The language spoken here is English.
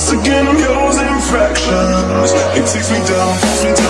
Once again I'm yours fractions. It takes me down, takes me down.